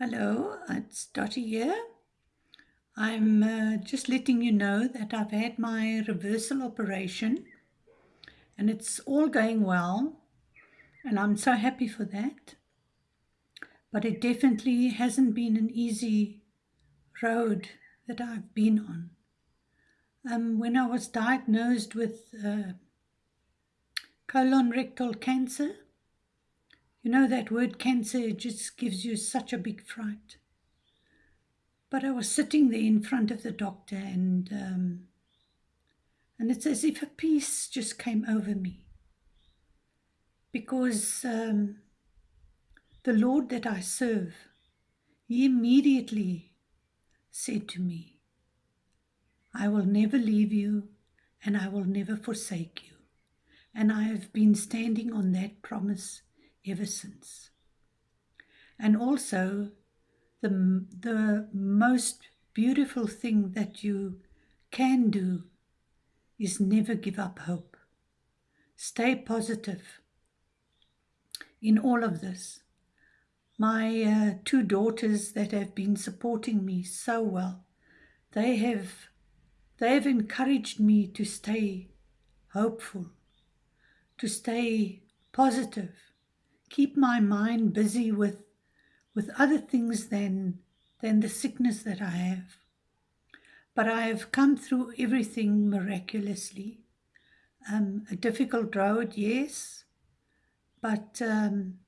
Hello, it's Dottie here. I'm uh, just letting you know that I've had my reversal operation and it's all going well and I'm so happy for that. But it definitely hasn't been an easy road that I've been on. Um, when I was diagnosed with uh, colon rectal cancer, you know that word cancer just gives you such a big fright. But I was sitting there in front of the doctor and um, and it's as if a peace just came over me. Because um, the Lord that I serve, he immediately said to me, I will never leave you and I will never forsake you. And I have been standing on that promise ever since. And also, the, the most beautiful thing that you can do is never give up hope. Stay positive in all of this. My uh, two daughters that have been supporting me so well, they have, they have encouraged me to stay hopeful, to stay positive, keep my mind busy with with other things than than the sickness that I have. But I have come through everything miraculously. Um, a difficult road, yes, but um,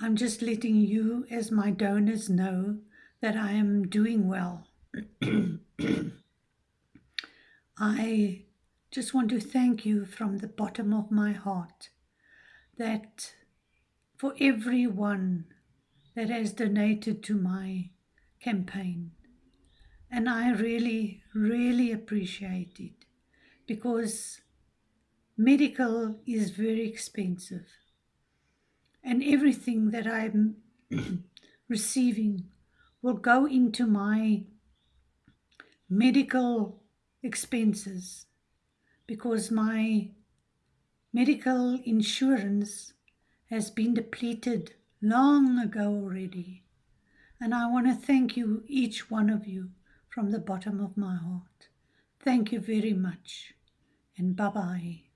I'm just letting you, as my donors, know that I am doing well. I just want to thank you from the bottom of my heart that for everyone that has donated to my campaign. And I really, really appreciate it because medical is very expensive. And everything that I'm receiving will go into my medical expenses because my Medical insurance has been depleted long ago already. And I want to thank you, each one of you, from the bottom of my heart. Thank you very much. And bye-bye.